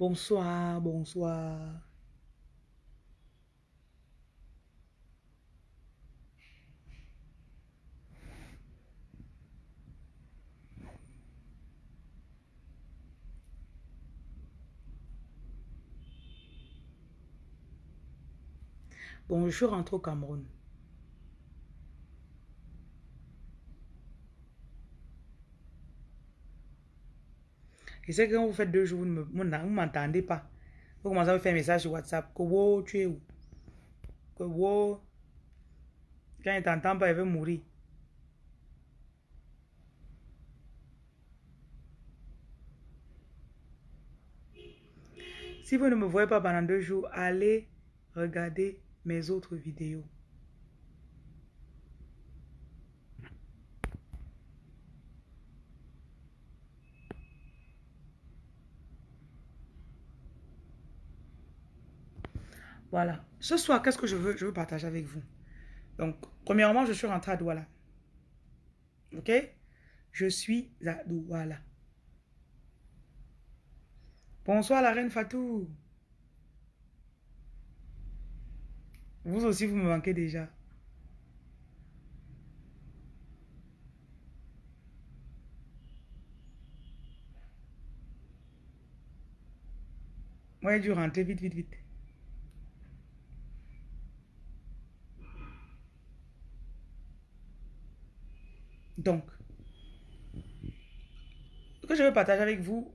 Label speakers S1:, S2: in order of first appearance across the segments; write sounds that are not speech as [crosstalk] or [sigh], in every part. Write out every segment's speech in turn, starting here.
S1: Bonsoir, bonsoir. Bon, je suis rentré au Cameroun. Et c'est que quand vous faites deux jours, vous ne m'entendez pas. Vous commencez à me faire un message sur WhatsApp. Que wow, tu es où? Que wow. Quand il t'entend pas, il veut mourir. Si vous ne me voyez pas pendant deux jours, allez regarder mes autres vidéos. Voilà. Ce soir, qu'est-ce que je veux, je veux partager avec vous? Donc, premièrement, je suis rentrée à Douala. OK? Je suis à Douala. Bonsoir la reine Fatou. Vous aussi, vous me manquez déjà. Moi, j'ai dû rentrer vite, vite, vite. Donc, ce que je veux partager avec vous,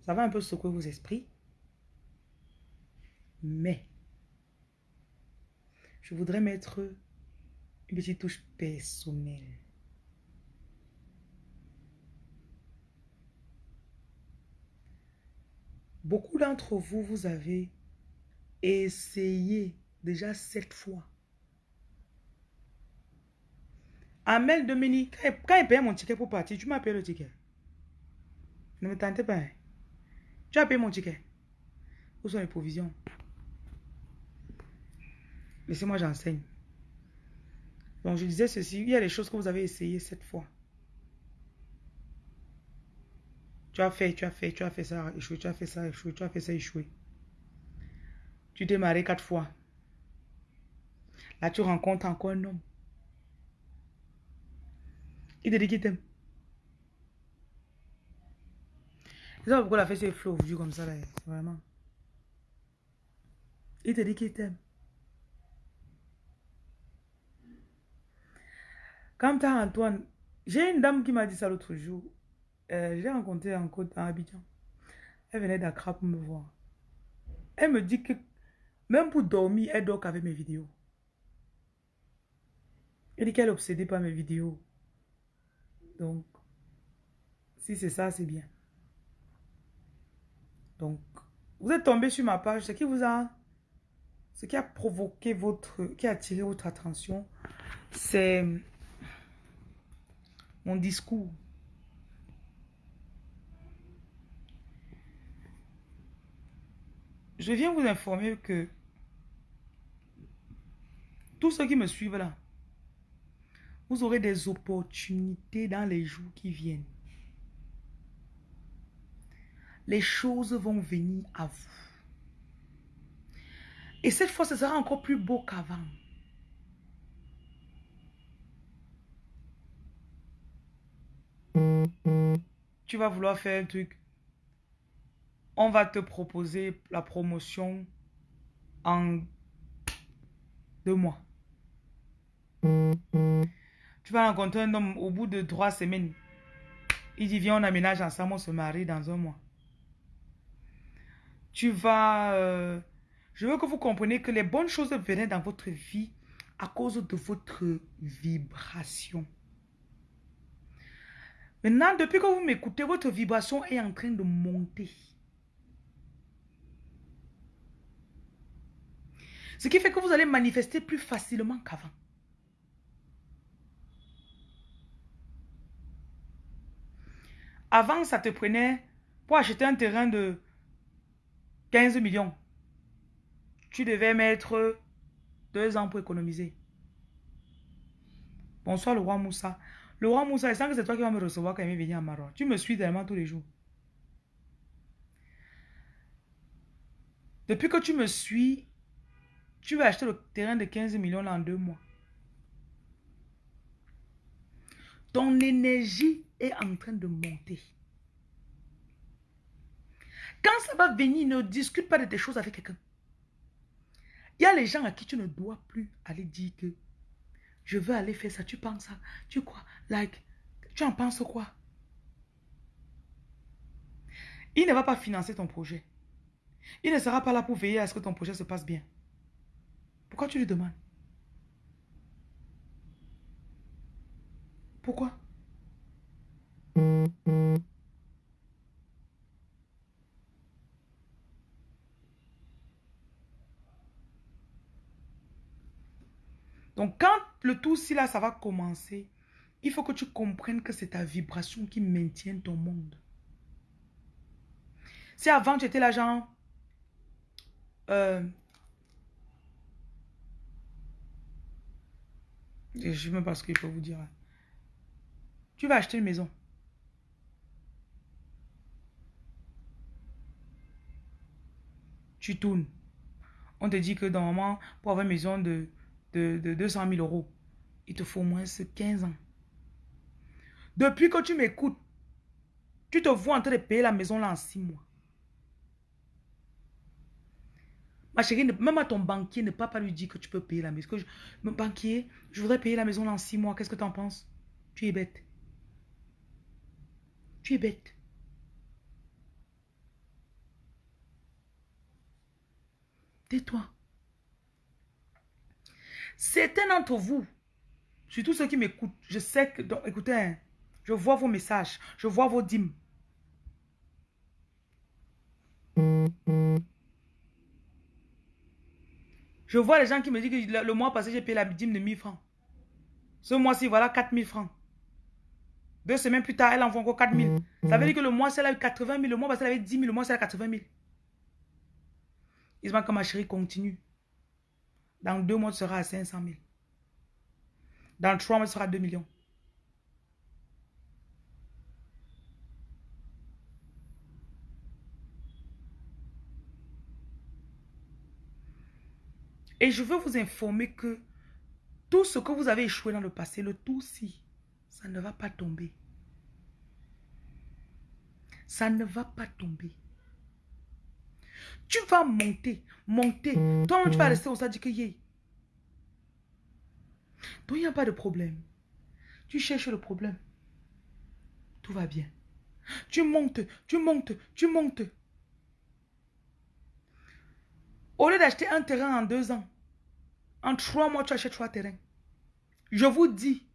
S1: ça va un peu secouer vos esprits. Mais, je voudrais mettre une petite touche personnelle. Beaucoup d'entre vous, vous avez essayé déjà sept fois. Amel Dominique, quand il paye mon ticket pour partir, tu m'as payé le ticket. Ne me tentez pas. Hein. Tu as payé mon ticket. Où sont les provisions? Laissez-moi, j'enseigne. Donc, je disais ceci. Il y a des choses que vous avez essayé cette fois. Tu as fait, tu as fait, tu as fait ça, échoué, tu as fait ça, échoué, tu as fait ça, échoué. Tu t'es marié quatre fois. Là, tu rencontres encore un homme. Il te dit qu'il t'aime. C'est ça pourquoi la fête est flou aujourd'hui comme ça, là. Vraiment. Il te dit qu'il t'aime. Comme as Antoine, j'ai une dame qui m'a dit ça l'autre jour. Euh, j'ai rencontré en côte à Abidjan. Elle venait d'Accra pour me voir. Elle me dit que même pour dormir, elle dort avec mes vidéos. Elle dit qu'elle est obsédée par mes vidéos. Donc, si c'est ça, c'est bien. Donc, vous êtes tombé sur ma page. Ce qui vous a... Ce qui a provoqué votre... Qui a attiré votre attention, c'est mon discours. Je viens vous informer que tous ceux qui me suivent là, vous aurez des opportunités dans les jours qui viennent. Les choses vont venir à vous. Et cette fois, ce sera encore plus beau qu'avant. Tu vas vouloir faire un truc. On va te proposer la promotion en deux mois. Tu vas rencontrer un homme au bout de trois semaines. Il dit, viens, on aménage ensemble, on se marie dans un mois. Tu vas... Euh, je veux que vous compreniez que les bonnes choses viennent dans votre vie à cause de votre vibration. Maintenant, depuis que vous m'écoutez, votre vibration est en train de monter. Ce qui fait que vous allez manifester plus facilement qu'avant. Avant, ça te prenait pour acheter un terrain de 15 millions. Tu devais mettre deux ans pour économiser. Bonsoir le roi Moussa. Le roi Moussa, il sent que c'est toi qui vas me recevoir quand il va venir à Maroc. Tu me suis tellement tous les jours. Depuis que tu me suis, tu vas acheter le terrain de 15 millions en deux mois. Ton énergie est en train de monter. Quand ça va venir, ne discute pas de tes choses avec quelqu'un. Il y a les gens à qui tu ne dois plus aller dire que je veux aller faire ça. Tu penses ça? Tu quoi? Like, tu en penses quoi? Il ne va pas financer ton projet. Il ne sera pas là pour veiller à ce que ton projet se passe bien. Pourquoi tu lui demandes? Pourquoi? Donc, quand le tout si là, ça va commencer, il faut que tu comprennes que c'est ta vibration qui maintient ton monde. Si avant, tu étais là. Euh, je ne sais même pas ce qu'il faut vous dire. Tu vas acheter une maison. Tu. On te dit que normalement, pour avoir une maison de de, 200 000 euros, il te faut au moins 15 ans. Depuis que tu m'écoutes, tu te vois en train de payer la maison là en 6 mois. Ma chérie, même à ton banquier, ne pas, pas lui dire que tu peux payer la maison. mon banquier, je voudrais payer la maison en 6 mois. Qu'est-ce que tu en penses? Tu es bête. Tu es bête. Tais-toi. Certains d'entre vous, surtout ceux qui m'écoutent, je sais que, écoutez, hein, je vois vos messages, je vois vos dîmes. Je vois les gens qui me disent que le, mois passé, j'ai payé la dîme de 1000 francs. Ce mois-ci, voilà 4000 francs. Deux semaines plus tard, elle envoie encore 4000. Ça veut dire que le mois, c'est là 80 000. Le mois passé, elle avait 10 000. Le mois, c'est là 80 000. Ils se que ma chérie continue. Dans deux mois, tu seras à 500 000. Dans trois mois, tu seras à 2 millions. Et je veux vous informer que tout ce que vous avez échoué dans le passé, le tout si, ça ne va pas tomber. Ça ne va pas tomber. Tu vas monter, monter. Toi, tu vas rester au stade que Donc, il n'y a pas de problème. Tu cherches le problème. Tout va bien. Tu montes, tu montes, tu montes. Au lieu d'acheter un terrain en deux ans, en trois mois, tu achètes trois terrains. Je vous dis.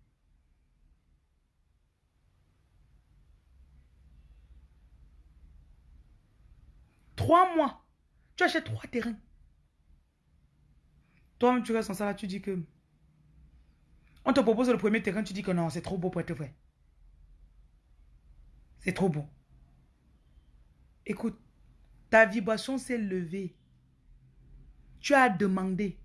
S1: Trois mois. Tu achètes trois terrains. Toi-même, tu restes en là, tu dis que... On te propose le premier terrain, tu dis que non, c'est trop beau pour être vrai. C'est trop beau. Écoute, ta vibration s'est levée. Tu as demandé.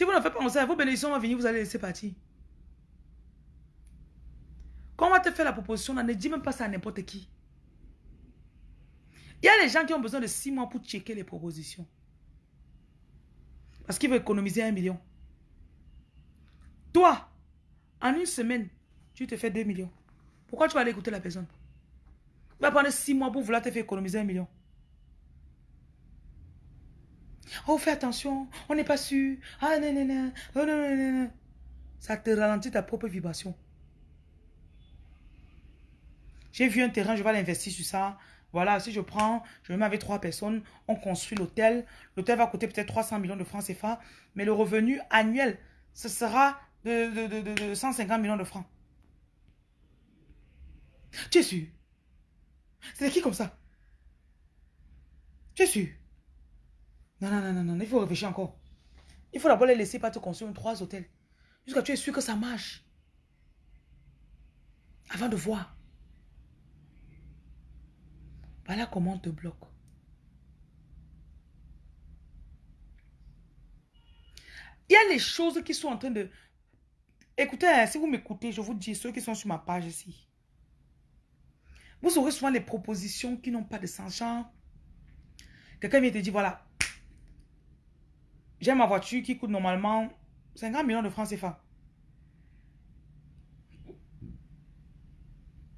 S1: Si vous ne faites pas ça, vos bénédictions vont venir, vous allez laisser partir. Quand on va te faire la proposition, ne dis même pas ça à n'importe qui. Il y a des gens qui ont besoin de six mois pour checker les propositions. Parce qu'ils veulent économiser un million. Toi, en une semaine, tu te fais 2 millions. Pourquoi tu vas aller écouter la personne? Tu vas prendre six mois pour vouloir te faire économiser un million. Oh, fais attention, on n'est pas sûr. Ah, non, non, non. Oh, non, non, non. Ça te ralentit ta propre vibration. J'ai vu un terrain, je vais l'investir sur ça. Voilà, si je prends, je me mets avec trois personnes, on construit l'hôtel. L'hôtel va coûter peut-être 300 millions de francs CFA, mais le revenu annuel, ce sera de, de 150 millions de francs. Tu es sûr? C'est qui comme ça? Tu es sûr? Non, non, non, non, non, il faut réfléchir encore. Il faut d'abord les laisser pas te construire trois hôtels. Jusqu'à tu es sûr que ça marche. Avant de voir. Voilà comment on te bloque. Il y a les choses qui sont en train de... Écoutez, hein, si vous m'écoutez, je vous dis, ceux qui sont sur ma page ici. Vous aurez souvent les propositions qui n'ont pas de sens. Quelqu'un vient te dire, voilà, j'ai ma voiture qui coûte normalement 50 millions de francs CFA.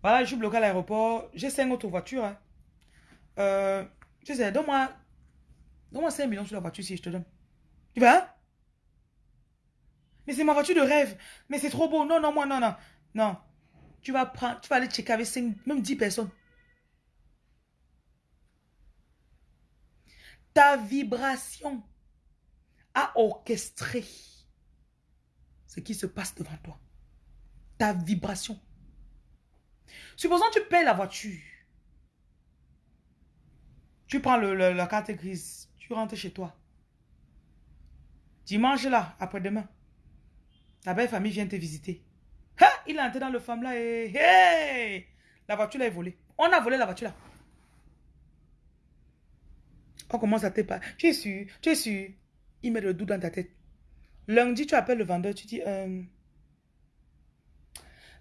S1: Voilà, je suis bloqué à l'aéroport. J'ai 5 autres voitures. Hein. Euh, je sais, donne-moi donne 5 millions sur la voiture si je te donne. Tu vas Mais c'est ma voiture de rêve. Mais c'est trop beau. Non, non, moi, non, non. Non. Tu vas prendre, tu vas aller checker avec 5, même 10 personnes. Ta vibration a orchestré ce qui se passe devant toi. Ta vibration. Supposons que tu payes la voiture. Tu prends le, la carte grise. Tu rentres chez toi. Dimanche là, après-demain. Ta belle famille vient te visiter. Il est entré dans le femme là et... La voiture là est volée. On a volé la voiture là. On commence à te parler. Tu es sûr? Tu es sûr? Il met le doute dans ta tête. Lundi, tu appelles le vendeur, tu dis, euh,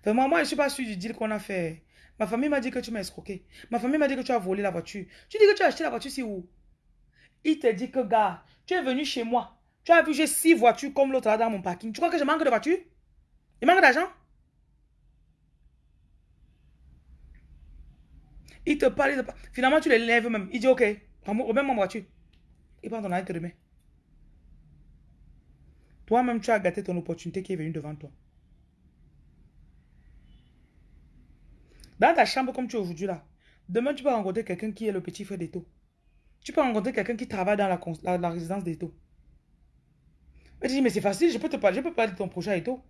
S1: vraiment, moi, je ne suis pas sûr du deal qu'on a fait. Ma famille m'a dit que tu m'as escroqué. Ma famille m'a dit que tu as volé la voiture. Tu dis que tu as acheté la voiture, c'est où? Il te dit que, gars, tu es venu chez moi. Tu as vu, j'ai six voitures comme l'autre là dans mon parking. Tu crois que je manque de voitures? Il manque d'argent? Il te parle, finalement tu les lèves même. Il dit, ok, remets-moi ma voiture. Il prend ton arrêt, te remet. Toi-même, tu as gâté ton opportunité qui est venue devant toi. Dans ta chambre comme tu es aujourd'hui là, demain tu peux rencontrer quelqu'un qui est le petit frère d'Eto. Tu peux rencontrer quelqu'un qui travaille dans la, résidence d'Eto. Mais tu dis, mais c'est facile, je peux te parler, de ton projet à Eto.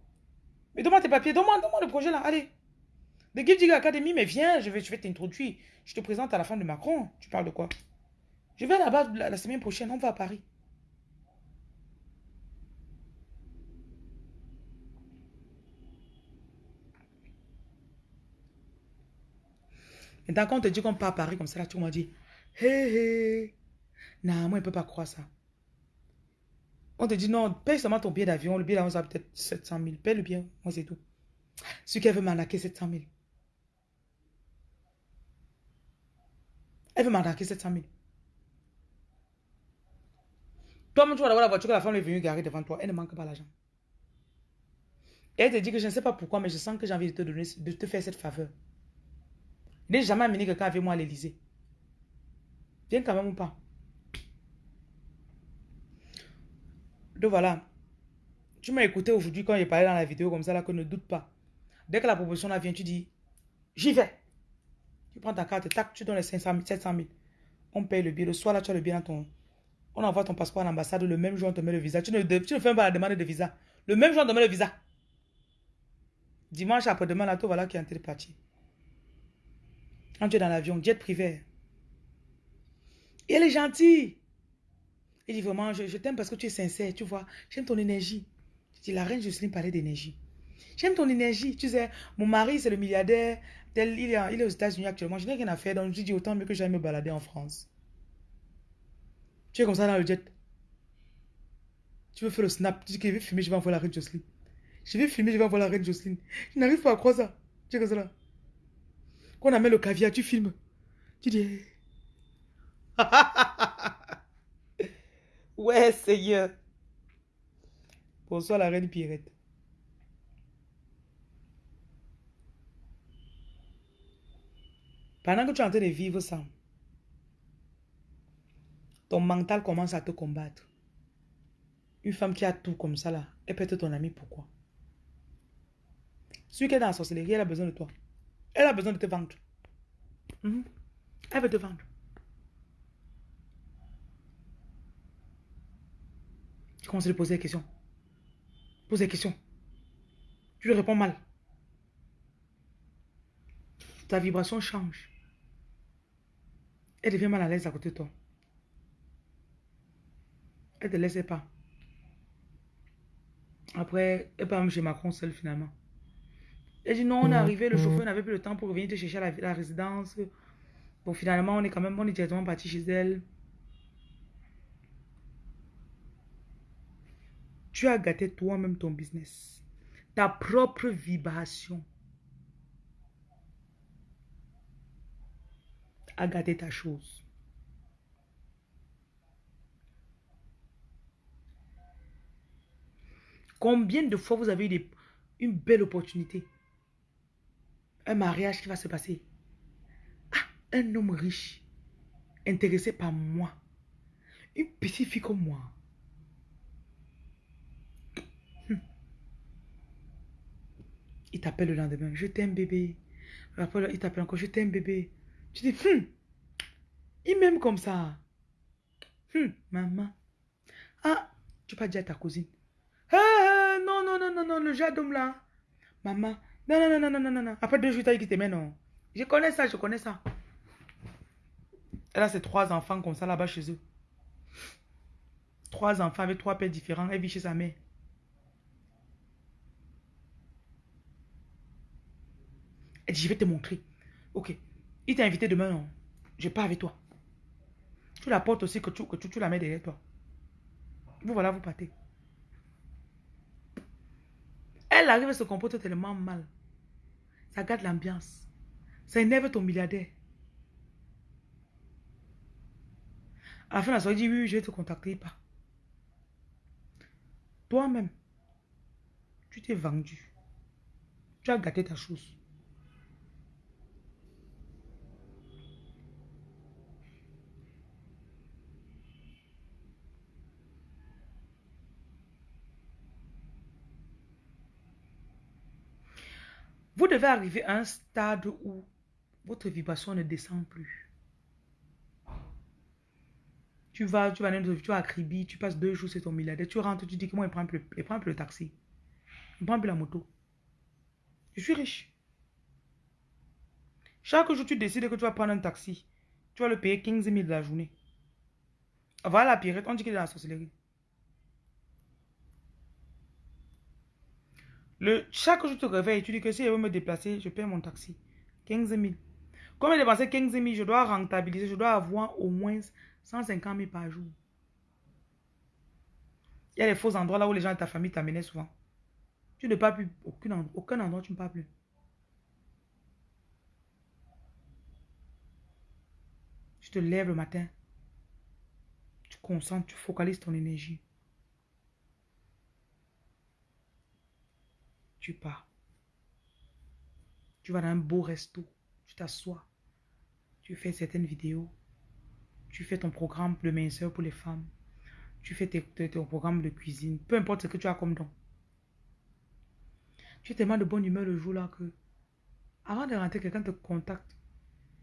S1: Mais donne-moi tes papiers, donne-moi le projet là, allez. The Gift Digger Academy, mais viens, je vais, je vais t'introduire. Je te présente à la femme de Macron. Tu parles de quoi? Je vais là-bas la semaine prochaine, on va à Paris. Maintenant, quand on te dit qu'on part à Paris comme ça, là, tu m'as dit, hé hé, non, moi, je ne peux pas croire ça. On te dit, non, paye seulement ton billet d'avion. Le billet d'avion, ça peut-être 700 000. Paye le bien, moi, c'est tout. Ce qu'elle veut m'arnaquer 700 000. Elle veut m'arnaquer 700 000. Toi-même, tu vas avoir la voiture que la femme est venue garer devant toi. Elle ne manque pas l'argent. Elle te dit que je ne sais pas pourquoi, mais je sens que j'ai envie de te donner, de te faire cette faveur. N'ai jamais amené quelqu'un avec moi à l'Elysée. Viens quand même ou pas? Donc voilà. Tu m'as écouté aujourd'hui quand j'ai parlé dans la vidéo comme ça, là, que ne doute pas. Dès que la proposition là vient, tu dis, j'y vais. Tu prends ta carte, tac, tu donnes les 500 000, 700 000. On paye le billet. Le soir, là, tu as le billet dans ton... On envoie ton passeport à l'ambassade. Le même jour, on te met le visa. Tu ne, tu ne fais pas la demande de visa. Le même jour, on te met le visa. Dimanche après-demain, là, tout voilà qui est en train de partir. Quand tu es dans l'avion, jet privé. Et elle est gentille. Il dit vraiment, je, t'aime parce que tu es sincère, tu vois. J'aime ton énergie. Je dis, la reine Jocelyne parlait d'énergie. J'aime ton énergie. Tu sais, mon mari, c'est le milliardaire. il, est, aux États-Unis actuellement. Je n'ai rien à faire. Donc, je dis autant mieux que j'aille me balader en France. Tu es comme ça dans le jet. Tu veux faire le snap. Tu dis que je vais filmer, je vais envoyer la reine Jocelyne. Je vais filmer, je vais envoyer la reine Jocelyne. Je n'arrive pas à croire ça. Tu es comme ça là. Quand on amène le caviar, tu filmes. Tu dis... [laughs] ouais, Seigneur. Bonsoir la reine Pierrette. Pendant que tu es en train de vivre ça, ton mental commence à te combattre. Une femme qui a tout comme ça là, elle peut être ton amie, pourquoi? Celui qui est dans la sorcellerie, elle a besoin de toi. Elle a besoin de te vendre. Mhm. Elle veut te vendre. Tu commences à lui poser des questions. Pose des questions. Tu lui réponds mal. Ta vibration change. Elle devient mal à l'aise à côté de toi. Elle ne te laisse pas. Après, elle part même chez Macron seule finalement. Elle dit non, on est arrivé, le chauffeur n'avait plus le temps pour revenir te chercher à la, résidence. Bon, finalement, on est quand même, on est directement parti chez elle. Tu as gâté toi-même ton business. Ta propre vibration a gâté ta chose. Combien de fois vous avez eu une belle opportunité? Un mariage qui va se passer. Ah, un homme riche, intéressé par moi. Une petite fille comme moi. Il t'appelle le lendemain. Je t'aime bébé. Après, il t'appelle encore. Je t'aime bébé. Tu dis, hum, il m'aime comme ça. Hum, maman. Ah, tu pas dire à ta cousine. Ah, non, non, non, non, non, le jadom là. Maman. Non, non, non, non, non, non, non. Après deux jours, tu as dit qu'il t'aimait, non. Je connais ça, je connais ça. Elle a ses trois enfants comme ça là-bas chez eux. Trois enfants avec trois pères différents. Elle vit chez sa mère. Elle dit, je vais te montrer. Ok. Il t'a invité demain, non? Je pas avec toi. Tu la portes aussi, que tu, que tu, la mets derrière toi. Vous voilà, vous partez. Elle arrive et se comporte tellement mal. Ça gâte l'ambiance. Ça énerve ton milliardaire. À la fin de la soirée, oui, je vais te contacter. Pas. Toi-même, tu t'es vendu. Tu as gâté ta chose. Vous devez arriver à un stade où votre vibration ne descend plus. Tu vas, tu vas, tu vas à Kribi, tu passes deux jours, c'est ton milliardaire. Tu rentres, tu dis que moi, il prend plus, il prend plus le taxi. Il plus la moto. Je suis riche. Chaque jour, tu décides que tu vas prendre un taxi. Tu vas le payer 15 000 de la journée. Voilà la pirate, on dit qu'il est dans la sorcellerie. Le, chaque jour, tu te réveilles, tu dis que si je veux me déplacer, je paie mon taxi. 15 000. Comme j'ai dépensé 15 000, je dois rentabiliser, je dois avoir au moins 150 000 par jour. Il y a des faux endroits là où les gens de ta famille t'amenaient souvent. Tu ne parles plus, aucun endroit, aucun endroit tu ne parles plus. Tu te lèves le matin. Tu concentres, tu focalises ton énergie. Tu pars. Tu vas dans un beau resto, tu t'assois, tu fais certaines vidéos, tu fais ton programme de minceur pour les femmes, tu fais ton programme de cuisine, peu importe ce que tu as comme don. Tu es tellement de bonne humeur le jour-là que, avant de rentrer, quelqu'un te contacte,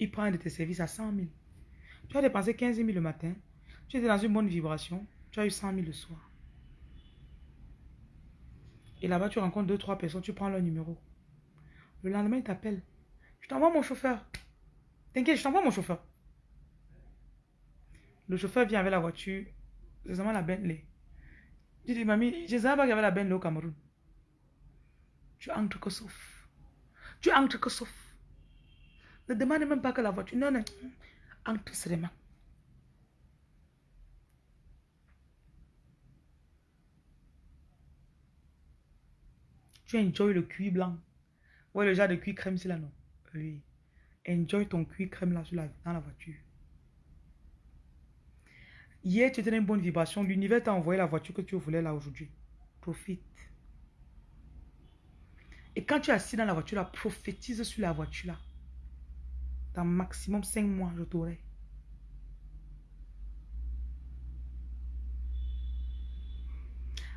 S1: il prend un de tes services à 100 000. Tu as dépensé 15 000 le matin, tu étais dans une bonne vibration, tu as eu 100 000 le soir. Et là-bas, tu rencontres deux, trois personnes, tu prends leur numéro. Le lendemain, il t'appelle. Je t'envoie mon chauffeur. T'inquiète, je t'envoie mon chauffeur. Le chauffeur vient avec la voiture. C'est vraiment la Bentley. Je dis, mamie, je savais pas qu'il y avait la Bentley au Cameroun. Tu entres que sauf. Tu entres que sauf. Ne demande même pas que la voiture. Non, non. Entre seulement. Tu enjoy le cuir blanc. Ouais, le genre de cuir crème, c'est là, non? Oui. Enjoy ton cuir crème là dans la voiture. Hier, tu étais dans une bonne vibration. L'univers t'a envoyé la voiture que tu voulais là aujourd'hui. Profite. Et quand tu es assis dans la voiture là, prophétise sur la voiture là. Dans maximum 5 mois, je t'aurai.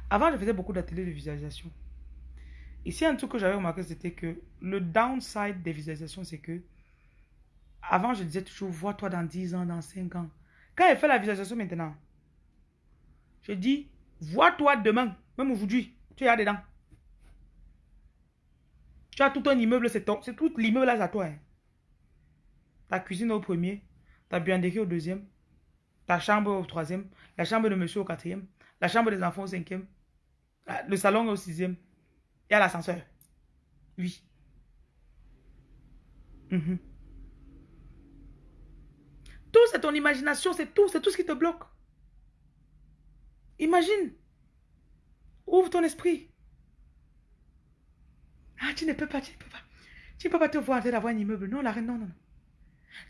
S1: Avant, je faisais beaucoup d'ateliers de visualisation. Ici, un truc que j'avais remarqué, c'était que le downside des visualisations, c'est que avant, je disais toujours, vois-toi dans 10 ans, dans 5 ans. Quand elle fait la visualisation maintenant, je dis, vois-toi demain, même aujourd'hui, tu es là dedans. Tu as tout un immeuble, c'est tout l'immeuble à toi. Hein. Ta cuisine au premier, ta buanderie au deuxième, ta chambre au troisième, la chambre de monsieur au quatrième, la chambre des enfants au cinquième, Le salon au sixième. Il y a l'ascenseur. Oui. Mhm. Tout, c'est ton imagination, c'est tout, c'est tout ce qui te bloque. Imagine. Ouvre ton esprit. Ah, tu ne peux pas, tu ne peux pas. Tu ne peux pas te voir en train d'avoir un immeuble. Non, la reine, non, non, non.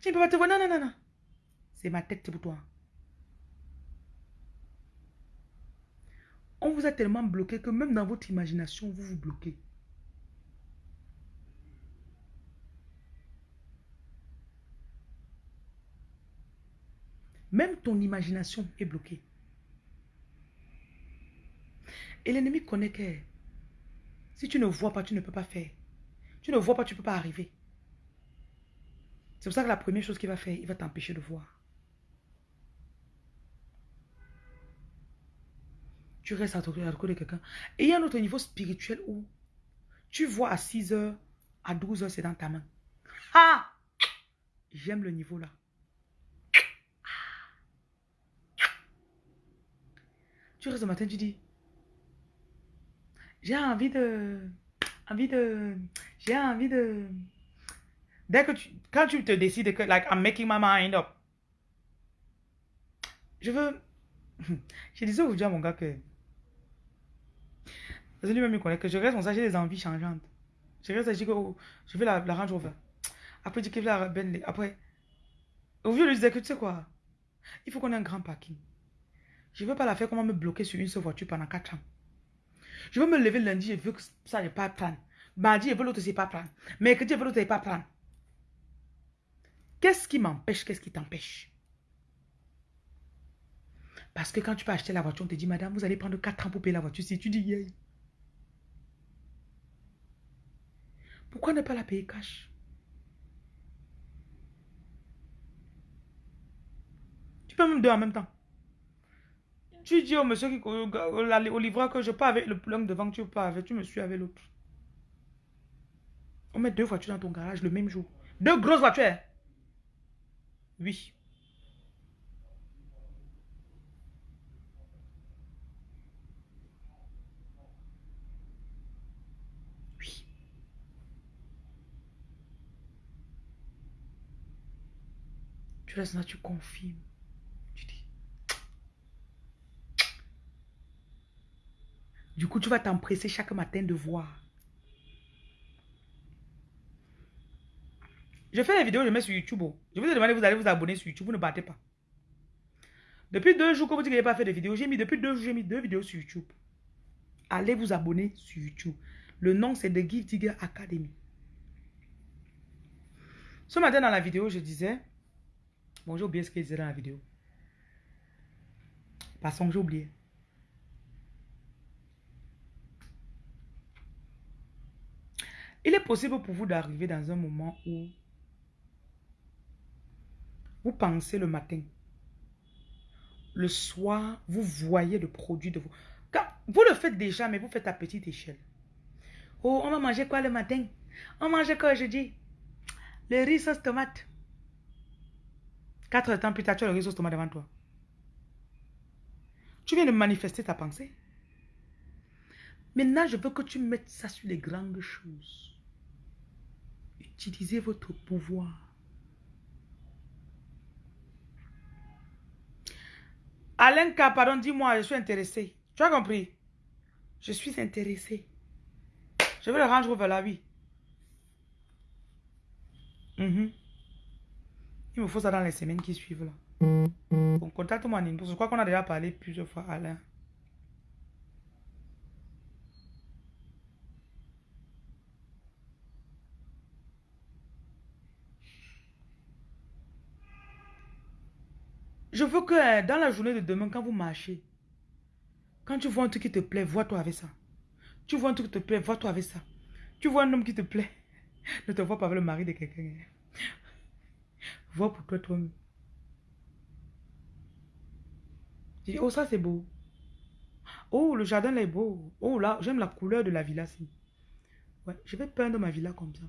S1: Tu ne peux pas te voir, non, non, non, non. C'est ma tête, pour toi. On vous a tellement bloqué que même dans votre imagination, vous vous bloquez. Même ton imagination est bloquée. Et l'ennemi connaît que si tu ne vois pas, tu ne peux pas faire. Tu ne vois pas, tu ne peux pas arriver. C'est pour ça que la première chose qu'il va faire, il va t'empêcher de voir. Tu restes à côté de quelqu'un. Et il y a un autre niveau spirituel où tu vois à 6 heures, à 12 heures, c'est dans ta main. Ah! J'aime le niveau là. Tu restes le matin, tu dis, j'ai envie de, envie de, j'ai envie de, dès que tu, quand tu te décides que, like, I'm making my mind up, je veux, [laughs] je disais aujourd'hui à mon gars que, parce que lui-même il connaît que je reste, on j'ai des envies changeantes. Je reste, je dis que oh, je veux la, la Range Rover. Après, je je veux la Bentley. Après, au de lui dire que tu sais quoi, il faut qu'on ait un grand parking. Je ne veux pas la faire comment me bloquer sur une seule voiture pendant 4 ans. Je veux me lever lundi, je veux que ça ne pas. Mardi, je veux l'autre, c'est pas prendre. Mercredi, je veux l'autre, c'est pas prendre. Qu'est-ce qui m'empêche, qu'est-ce qui t'empêche? Parce que quand tu peux acheter la voiture, on te dit, madame, vous allez prendre 4 ans pour payer la voiture. Si tu dis, yeah. Pourquoi ne pas la payer cash? Tu peux même deux en même temps. Tu dis au monsieur qui, au, livreur que je pars avec le plomb devant, tu pars avec, tu me suis avec l'autre. On met deux voitures dans ton garage le même jour. Deux grosses voitures. Oui. Tu restes là, tu confirmes. Du coup, tu vas t'empresser chaque matin de voir. Je fais les vidéos, je mets sur YouTube. Oh. Je vous ai demandé, vous allez vous abonner sur YouTube, vous ne battez pas. Depuis deux jours que vous dites que pas fait de vidéos, j'ai mis depuis deux jours, j'ai mis deux vidéos sur YouTube. Allez vous abonner sur YouTube. Le nom, c'est The Give Digger Academy. Ce matin, dans la vidéo, je disais... Bon, j'ai oublié ce qu'il disait dans la vidéo. Passons, j'ai oublié. Il est possible pour vous d'arriver dans un moment où vous pensez le matin. Le soir, vous voyez le produit de vous. vous le faites déjà, mais vous faites à petite échelle. Oh, on va manger quoi le matin? On mange quoi aujourd'hui? Le riz sauce tomate. Quatre temps plus tard, tu as le riz sauce tomate devant toi. Tu viens de manifester ta pensée. Maintenant, je veux que tu mettes ça sur les grandes choses. Utilisez votre pouvoir. Alain pardon, dis-moi, je suis intéressé. Tu as compris? Je suis intéressé. Je veux le rendre vers la vie. Mhm. Il me faut ça dans les semaines qui suivent là. Bon, contacte-moi en Je crois qu'on a déjà parlé plusieurs fois, Alain. Je veux que euh, dans la journée de demain, quand vous marchez, quand tu vois un truc qui te plaît, vois-toi avec ça. Tu vois un truc qui te plaît, vois-toi avec ça. Tu vois un homme qui te plaît, [laughs] ne te vois pas avec le mari de quelqu'un. Vois pour toi toi-même. oh ça c'est beau. Oh, le jardin là est beau. Oh là, j'aime la couleur de la villa. ci Ouais, je vais peindre ma villa comme ça.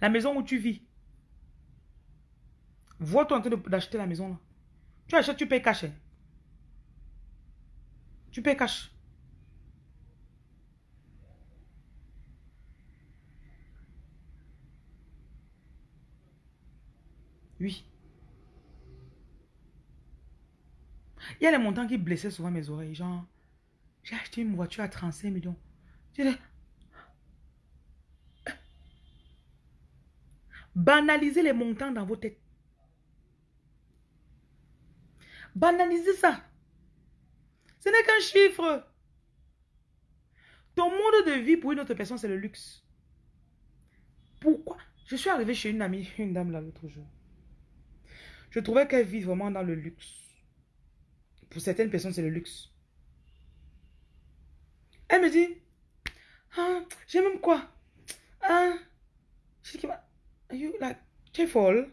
S1: La maison où tu vis, Vois-toi en train d'acheter la maison là. Tu achètes, tu payes cash. Hein. Tu payes cash. Oui. Il y a les montants qui blessaient souvent mes oreilles. Genre, j'ai acheté une voiture à 35 millions. Banalisez les montants dans vos têtes. Banalisez ça. Ce n'est qu'un chiffre. Ton monde de vie pour une autre personne, c'est le luxe. Pourquoi? Je suis arrivé chez une amie, une dame là l'autre jour. Je trouvais qu'elle vit vraiment dans le luxe. Pour certaines personnes, c'est le luxe. Elle me dit, ah, j'ai même quoi? Ah, je dis, you like, tu es folle?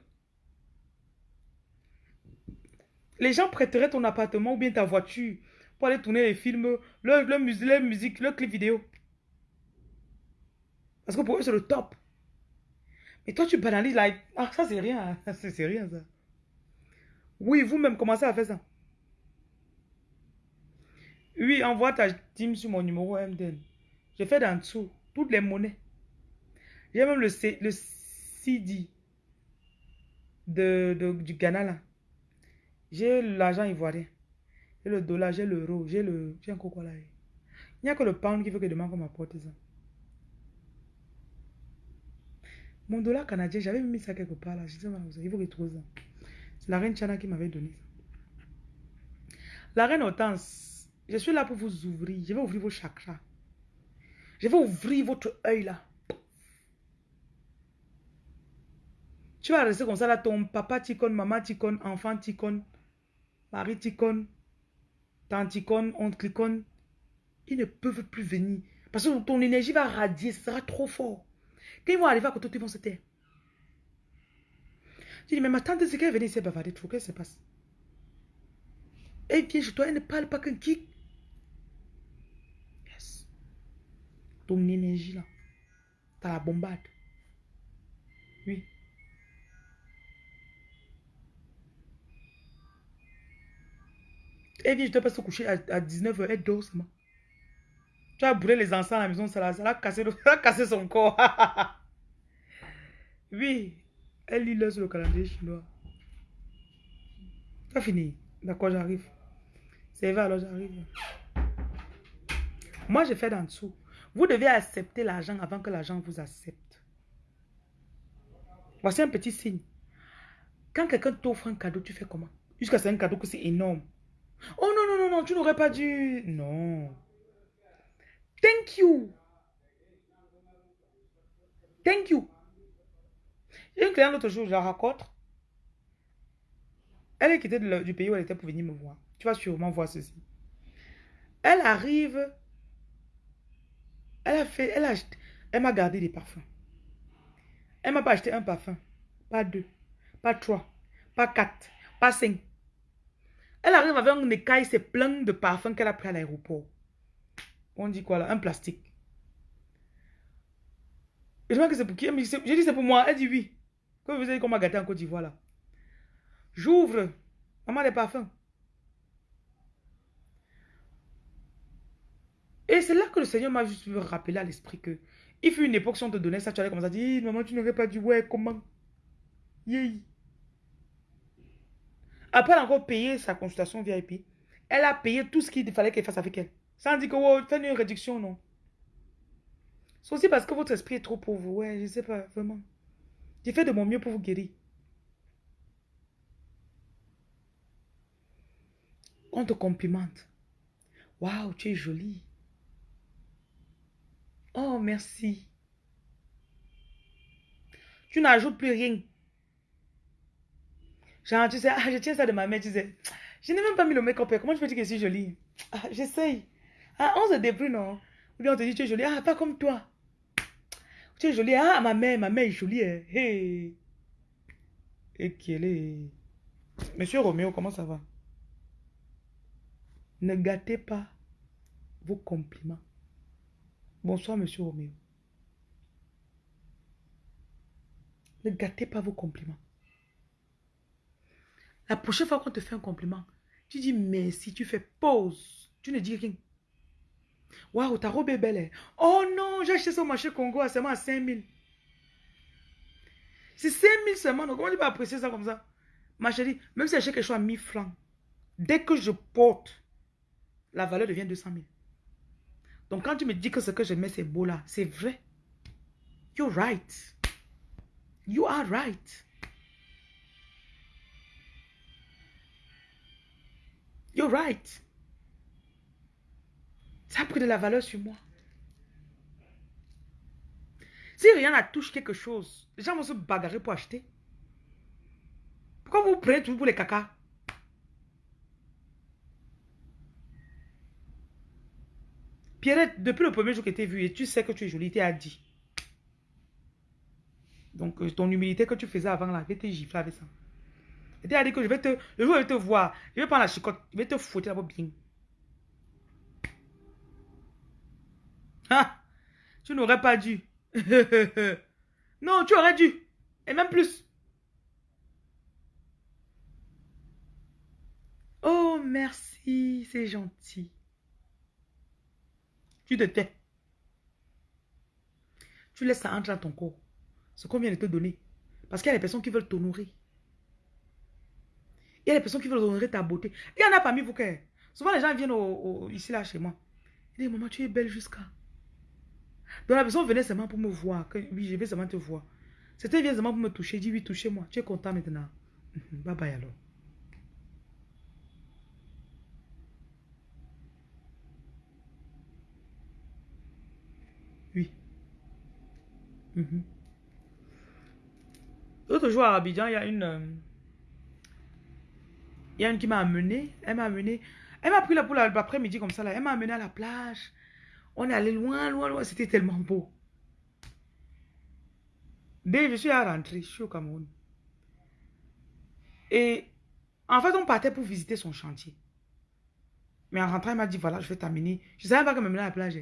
S1: Les gens prêteraient ton appartement ou bien ta voiture pour aller tourner les films, le, le, musique, musique, le clip vidéo. Parce que pour eux, c'est le top. Mais toi, tu banalises, like, ah, ça, c'est rien. [laughs] C'est rien, ça. Oui, vous-même, commencez à faire ça. Oui, envoie ta team sur mon numéro MDN. J'ai fait d'en dessous toutes les monnaies. J'ai même le, C, le CD de, du Ghana. J'ai l'argent ivoirien. J'ai le dollar, j'ai l'euro, j'ai le... J'ai un coco là. Il n'y a que le pound qui veut que demain qu'on m'apporte ça. Mon dollar canadien, j'avais mis ça quelque part là. Je il faut retrouver ça. C'est la reine Chana qui m'avait donné ça. La reine Hortense, je suis là pour vous ouvrir. Je vais ouvrir vos chakras. Je vais ouvrir votre œil là. Tu vas rester comme ça là, ton papa ticone, maman ticone, enfant ticone, mari ticone, tante ticone, oncle ticone. Ils ne peuvent plus venir. Parce que ton énergie va radier, ce sera trop fort. Quand ils vont arriver à côté, ils vont se taire. Tu dis, mais ma tante, c'est qu'elle est venue ici bavarder trop. Qu'est-ce qui se passe Elle vient chez toi, elle ne parle pas qu'un kick. Yes. Ton énergie là, t'as la bombarde. Oui. Elle vient, je te passe se coucher à, 19h, elle dort seulement. Tu as brûlé les enfants à la maison, ça l'a cassé, [laughs] cassé son corps. [laughs] oui, elle lit là sur le calendrier chinois. Ça fini. D'accord, j'arrive. C'est vrai, alors j'arrive. Moi, je fais d'en dessous. Vous devez accepter l'argent avant que l'argent vous accepte. Voici un petit signe. Quand quelqu'un t'offre un cadeau, tu fais comment? Jusqu'à c'est un cadeau que c'est énorme. Oh non, non, non, non, tu n'aurais pas dû. Non. Thank you. Thank you. Une cliente l'autre jour, je la rencontre. Elle est quittée du pays où elle était pour venir me voir. Tu vas sûrement voir ceci. Elle arrive. Elle a fait. Elle a Elle m'a gardé des parfums. Elle m'a pas acheté un parfum. Pas deux. Pas trois. Pas quatre. Pas cinq. Elle arrive avec un écaille, c'est plein de parfums qu'elle a pris à l'aéroport. On dit quoi là? Un plastique. je vois que c'est pour qui? J'ai dit c'est pour moi. Elle dit oui. Comme vous savez qu'on m'a gâté en Côte d'Ivoire là. J'ouvre. Maman des parfums. Et c'est là que le Seigneur m'a juste rappelé à l'esprit que il fut une époque si on te donnait ça, tu allais comme ça dire, maman, tu n'aurais pas dit, ouais, comment? Yeah. Après, elle a encore payé sa consultation VIP. Elle a payé tout ce qu'il fallait qu'elle fasse avec elle. Sans dire que, oh, fais une réduction, non. C'est aussi parce que votre esprit est trop pauvre. Ouais, je sais pas, vraiment. J'ai fait de mon mieux pour vous guérir. On te complimente. Waouh, tu es jolie. Oh, merci. Tu n'ajoutes plus rien. Genre, tu sais, ah, [laughs] je tiens ça de ma mère, tu sais. Je n'ai même pas mis le make-up. Comment je peux dire que je suis jolie? Ah, j'essaye. Ah, on se débrouille, non? Ou bien on te dit, tu es jolie. Ah, pas comme toi. Tu es jolie. Ah, ma mère, ma mère est jolie. Hein. Hey. Et qu'elle est... Monsieur Roméo, comment ça va? Ne gâtez pas vos compliments. Bonsoir, monsieur Roméo. Ne gâtez pas vos compliments. La prochaine fois qu'on te fait un compliment, tu dis merci, tu fais pause. Tu ne dis rien. Waouh, ta robe est belle. hein. Oh non, j'ai acheté ça au marché Congo à seulement à 5 000. C'est 5 000 seulement. Donc, comment tu peux apprécier ça comme ça? Ma chérie, même si j'achète quelque chose à 1000 francs, dès que je porte, la valeur devient 200 000. Donc, quand tu me dis que ce que je mets, c'est beau là, c'est vrai. You're right. You are right. You're right. Ça a pris de la valeur sur moi. Si rien ne touche quelque chose, les gens vont se bagarrer pour acheter. Pourquoi vous prenez tout pour les caca? Pierrette, depuis le premier jour que tu es vue et tu sais que tu es jolie, tu as dit. Donc, euh, ton humilité que tu faisais avant là, je vais te gifler avec ça. Et tu as dit que je vais te, le jour où je vais te voir, je vais prendre la chicotte, je vais te fouetter là-bas bien. Tu n'aurais pas dû. [laughs] non, tu aurais dû. Et même plus. Oh, merci, c'est gentil. Tu te tais. Tu laisses ça entrer dans ton corps. Ce qu'on vient de te donner. Parce qu'il y a des personnes qui veulent t'honorer. Il y a des personnes qui veulent honorer ta beauté. Il y en a parmi vous que souvent les gens viennent au- ici là chez moi. Ils disent, maman, tu es belle jusqu'à. Donc la personne venait seulement pour me voir. Que, oui, je vais seulement te voir. C'était vient seulement pour me toucher. Dis oui, touchez-moi. Tu es content maintenant. Mhm, Bye bye alors. Oui. Mhm. L'autre jour à Abidjan, il y a une. euh, il y a une qui m'a amené. Elle m'a amené. Elle m'a pris là pour la- l'après-midi comme ça. Là. Elle m'a amené à la plage. On est allé loin, loin, loin. C'était tellement beau. Dès je suis à rentrer, je suis au Cameroun. Et en fait, on partait pour visiter son chantier. Mais en rentrant, elle m'a dit voilà, je vais t'amener. Je ne savais pas qu'elle m'amenait à la plage.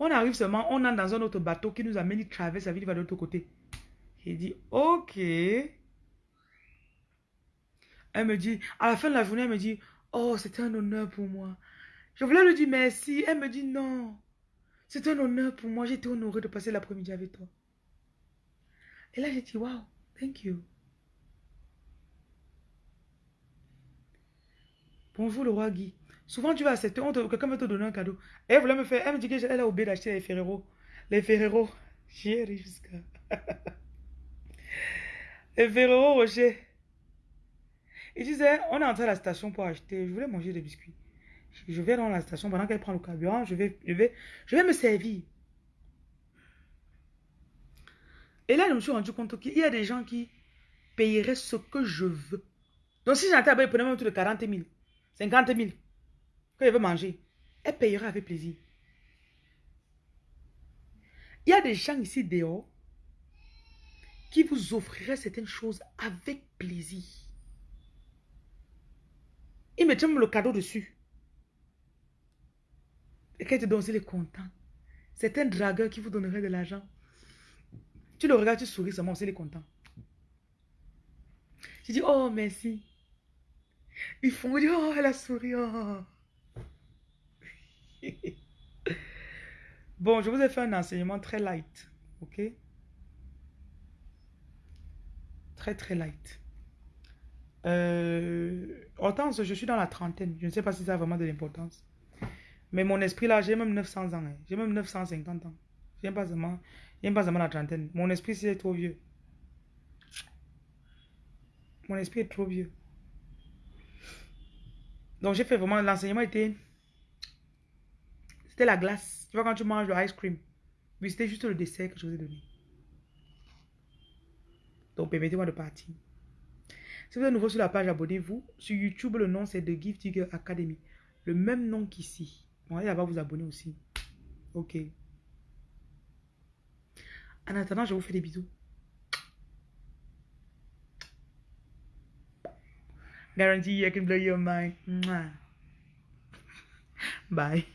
S1: On arrive seulement, on entre dans un autre bateau qui nous amène, il traverse la ville, il va de l'autre côté. J'ai dit ok. Elle me dit, à la fin de la journée, elle me dit, oh, c'était un honneur pour moi. Je voulais lui dire merci. Elle me dit non. C'est un honneur pour moi. J'étais honorée de passer l'après-midi avec toi. Et là, j'ai dit, wow, thank you. Bonjour le roi Guy. Souvent, tu vas accepter, quelqu'un va te donner un cadeau. Elle voulait me faire, elle me dit qu'elle a oublié d'acheter les Ferrero. Les Ferrero. J'y ri jusqu'à. [laughs] les Ferrero Rocher. Il disait, on est entré à la station pour acheter. Je voulais manger des biscuits. Je vais dans la station pendant qu'elle prend le carburant. Je vais, me servir. Et là, je me suis rendu compte qu'il y a des gens qui payeraient ce que je veux. Donc, si j'entends, ils prenaient même tout de 40 000, 50 000, que je veux manger. Elle payera avec plaisir. Il y a des gens ici dehors qui vous offriraient certaines choses avec plaisir. Ils mettent même le cadeau dessus. Et quand tu donnes, il est content. C'est un dragueur qui vous donnerait de l'argent. Tu le regardes, tu souris seulement, il est content. Tu dis, oh, merci. Ils font, oh, elle a souri. oh. [laughs] bon, je vous ai fait un enseignement très light. Ok? Très, très light. Euh, Hortense, je suis dans la trentaine. Je ne sais pas si ça a vraiment de l'importance. Mais mon esprit là, j'ai même 900 ans. hein. J'ai même 950 ans. J'aime pas seulement, pas la trentaine. Mon esprit, c'est trop vieux. Mon esprit est trop vieux. Donc j'ai fait vraiment, l'enseignement était, c'était la glace. Tu vois quand tu manges le ice cream. Mais c'était juste le dessert que je vous ai donné. Donc permettez-moi de partir. Si vous êtes nouveau sur la page, abonnez-vous. Sur YouTube, le nom c'est The Gift Digger Academy. Le même nom qu'ici. Bon, allez là-bas vous abonner aussi. Ok. En attendant, je vous fais des bisous. Guarantee I can blow your mind. Bye.